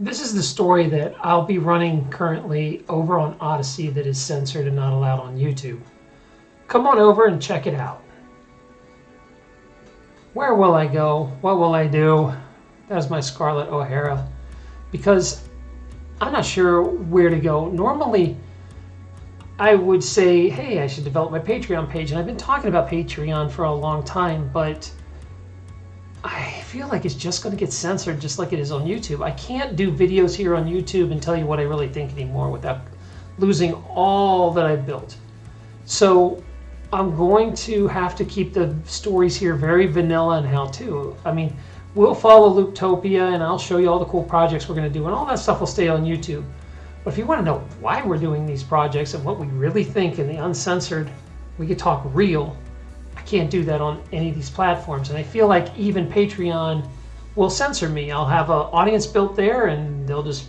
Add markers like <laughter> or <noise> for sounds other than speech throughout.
This is the story that I'll be running currently over on Odysee that is censored and not allowed on YouTube. Come on over and check it out. Where will I go? What will I do? That's my Scarlett O'Hara. Because I'm not sure where to go. Normally, I would say, hey, I should develop my Patreon page. And I've been talking about Patreon for a long time, but I feel like it's just going to get censored just like it is on YouTube. I can't do videos here on YouTube and tell you what I really think anymore without losing all that I've built. So I'm going to have to keep the stories here very vanilla and how to. I mean, we'll follow Looptopia and I'll show you all the cool projects we're going to do and all that stuff will stay on YouTube. But if you want to know why we're doing these projects and what we really think in the uncensored, we could talk real. Can't do that on any of these platforms. And I feel like even Patreon will censor me. I'll have an audience built there and they'll just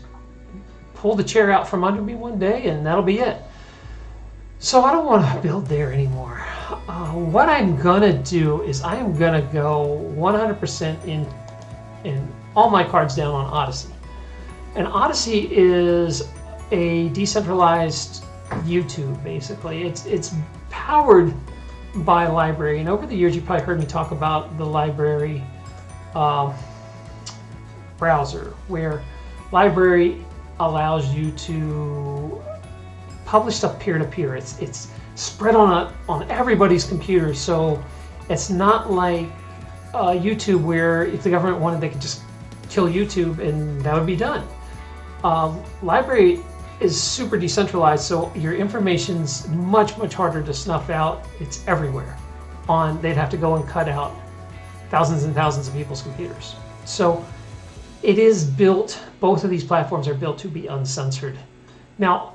pull the chair out from under me one day and that'll be it. So I don't want to build there anymore. Uh, what I'm gonna do is I am gonna go 100% in in all my cards down on Odysee. And Odysee is a decentralized YouTube, basically. It's, it's powered by LBRY. And over the years, you've probably heard me talk about the LBRY uh, browser, where LBRY allows you to publish stuff peer-to-peer. -peer. It's, it's spread on, a, on everybody's computer, so it's not like uh, YouTube where if the government wanted, they could just kill YouTube and that would be done. Um, LBRY is super decentralized, so your information's much, much harder to snuff out. It's everywhere. On They'd have to go and cut out thousands and thousands of people's computers. So it is built, both of these platforms are built to be uncensored. Now,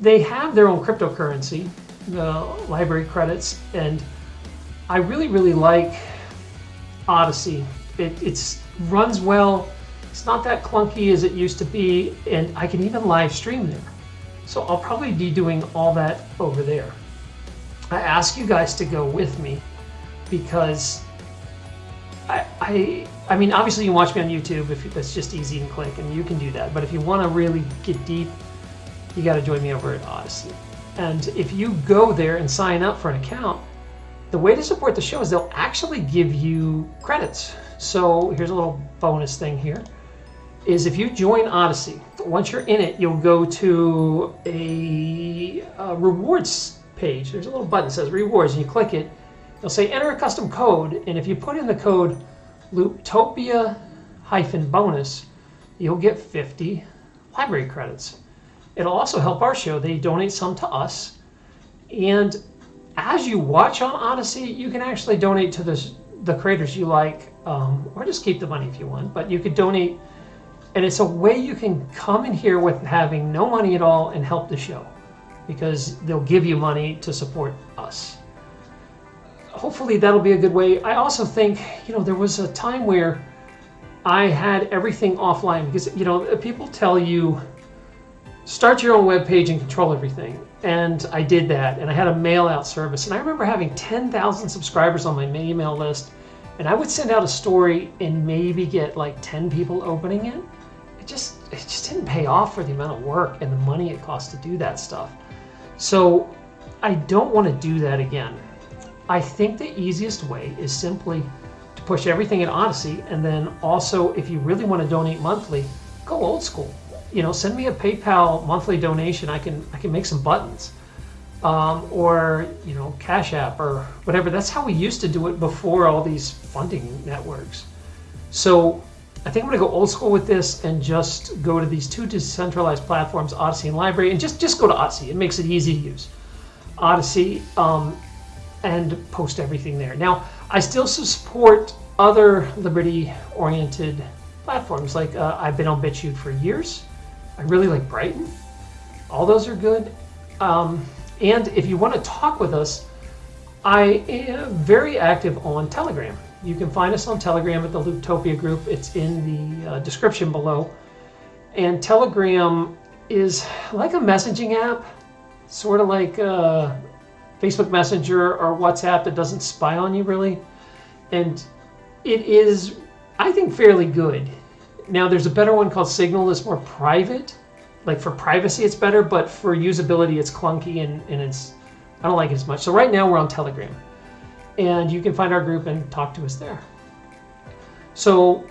they have their own cryptocurrency, the LBRY credits, and I really, really like Odysee. It it's, runs well, it's not that clunky as it used to be, and I can even live stream there. So I'll probably be doing all that over there. I ask you guys to go with me because I, I, I mean, obviously you can watch me on YouTube if that's just easy and click, and you can do that. But if you want to really get deep, you got to join me over at Odysee. And if you go there and sign up for an account, the way to support the show is they'll actually give you credits. So here's a little bonus thing here is if you join Odysee, once you're in it, you'll go to a, a rewards page. There's a little button that says rewards, and you click it. It'll say enter a custom code, and if you put in the code Looptopia hyphen bonus, you'll get 50 LBRY credits. It'll also help our show. They donate some to us. And as you watch on Odysee, you can actually donate to the creators you like, um, or just keep the money if you want. But you could donate and it's a way you can come in here with having no money at all and help the show because they'll give you money to support us. Hopefully that'll be a good way. I also think, you know, there was a time where I had everything offline because, you know, people tell you start your own web page and control everything. And I did that and I had a mail out service. And I remember having 10,000 subscribers on my email list and I would send out a story and maybe get like 10 people opening it just it just didn't pay off for the amount of work and the money it costs to do that stuff. So I don't want to do that again. I think the easiest way is simply to push everything in Odysee and then also if you really want to donate monthly, go old school. You know, send me a PayPal monthly donation. I can I can make some buttons. Um, or you know Cash App or whatever. That's how we used to do it before all these funding networks. So I think I'm to go old school with this and just go to these two decentralized platforms, Odysee and LBRY, and just, just go to Odysee. It makes it easy to use. Odysee um, and post everything there. Now, I still support other liberty-oriented platforms. Like uh, I've been on BitChute for years. I really like Brighteon. All those are good. Um, and if you want to talk with us, I am very active on Telegram. You can find us on Telegram at the Looptopia group. It's in the uh, description below. And Telegram is like a messaging app, sort of like uh, Facebook Messenger or WhatsApp that doesn't spy on you really. And it is, I think, fairly good. Now there's a better one called Signal. that's more private. Like for privacy, it's better, but for usability, it's clunky and, and it's I don't like it as much. So right now we're on Telegram, and you can find our group and talk to us there. So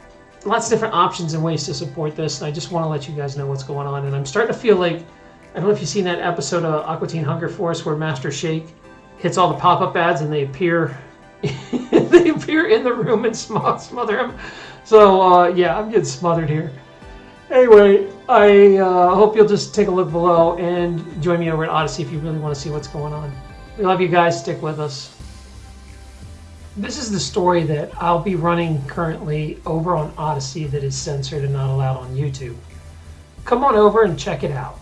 lots of different options and ways to support this. I just want to let you guys know what's going on. And I'm starting to feel like I don't know if you've seen that episode of Aqua Teen Hunger Force where Master Shake hits all the pop-up ads and they appear <laughs> they appear in the room and smother him. So uh, yeah, I'm getting smothered here. Anyway, I uh, hope you'll just take a look below and join me over at Odysee if you really want to see what's going on. We love you guys. Stick with us. This is the story that I'll be running currently over on Odysee that is censored and not allowed on YouTube. Come on over and check it out.